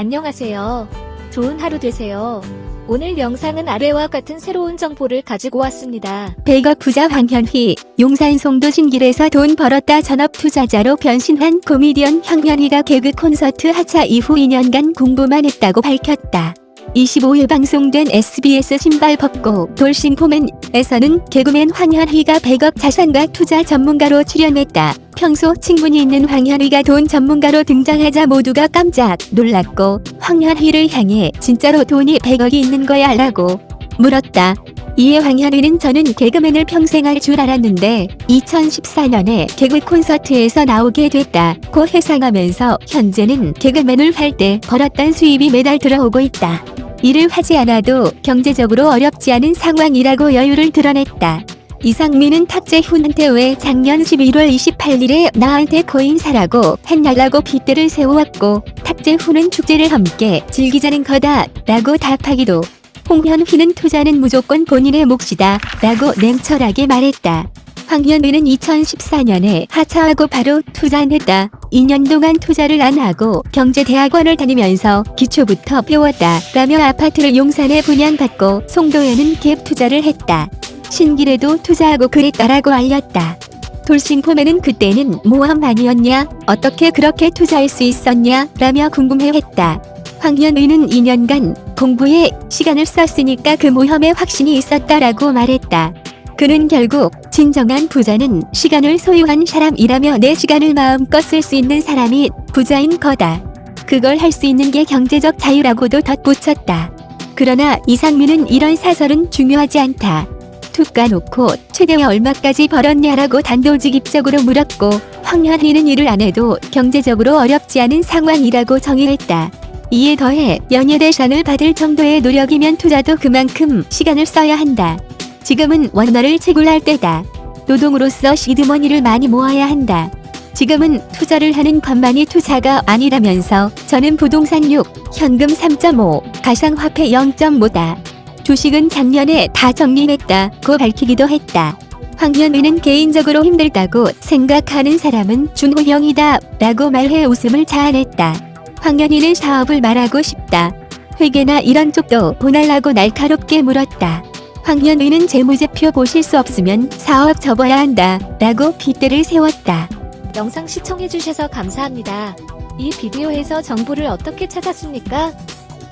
안녕하세요. 좋은 하루 되세요. 오늘 영상은 아래와 같은 새로운 정보를 가지고 왔습니다. 100억 부자 황현희, 용산 송도 신길에서 돈 벌었다 전업 투자자로 변신한 코미디언 황현희가 개그 콘서트 하차 이후 2년간 공부만 했다고 밝혔다. 25일 방송된 SBS 신발 벗고 돌싱포맨에서는 개그맨 황현희가 100억 자산가 투자 전문가로 출연했다. 평소 친분이 있는 황현희가 돈 전문가로 등장하자 모두가 깜짝 놀랐고 황현희를 향해 진짜로 돈이 100억이 있는 거야 라고 물었다. 이에 황현희는 저는 개그맨을 평생 할 줄 알았는데 2014년에 개그 콘서트에서 나오게 됐다고 해상하면서 현재는 개그맨을 할 때 벌었던 수입이 매달 들어오고 있다. 일을 하지 않아도 경제적으로 어렵지 않은 상황이라고 여유를 드러냈다. 이상민은 탁재훈한테 왜 작년 11월 28일에 나한테 코인 사라고 했냐라고 빗대를 세우었고 탁재훈은 축제를 함께 즐기자는 거다 라고 답하기도 홍현희는 투자는 무조건 본인의 몫이다 라고 냉철하게 말했다. 황현희는 2014년에 하차하고 바로 투자했다. 2년 동안 투자를 안 하고 경제대학원을 다니면서 기초부터 배웠다. 라며 아파트를 용산에 분양받고 송도에는 갭 투자를 했다. 신길에도 투자하고 그랬다라고 알렸다. 돌싱포맨은 그때는 모험 아니었냐? 어떻게 그렇게 투자할 수 있었냐? 라며 궁금해했다. 황현의는 2년간 공부에 시간을 썼으니까 그 모험에 확신이 있었다라고 말했다. 그는 결국 진정한 부자는 시간을 소유한 사람이라며 내 시간을 마음껏 쓸 수 있는 사람이 부자인 거다. 그걸 할 수 있는 게 경제적 자유라고도 덧붙였다. 그러나 이상민은 이런 사설은 중요하지 않다. 툭 까놓고 최대 얼마까지 벌었냐라고 단도직입적으로 물었고 황현희는 일을 안 해도 경제적으로 어렵지 않은 상황이라고 정의했다. 이에 더해 연예대상을 받을 정도의 노력이면 투자도 그만큼 시간을 써야 한다. 지금은 원화를 채굴할 때다. 노동으로서 시드머니를 많이 모아야 한다. 지금은 투자를 하는 것만이 투자가 아니라면서 저는 부동산 6, 현금 3.5, 가상화폐 0.5다. 주식은 작년에 다 정리했다고 밝히기도 했다. 황현우는 개인적으로 힘들다고 생각하는 사람은 준호형이다 라고 말해 웃음을 자아냈다. 황현희는 사업을 말하고 싶다. 회계나 이런 쪽도 보날라고 날카롭게 물었다. 황현우는 재무제표 보실 수 없으면 사업 접어야 한다 라고 빗대를 세웠다. 영상 시청해주셔서 감사합니다. 이 비디오에서 정보를 어떻게 찾았습니까?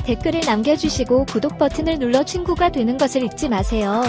댓글을 남겨주시고 구독 버튼을 눌러 친구가 되는 것을 잊지 마세요.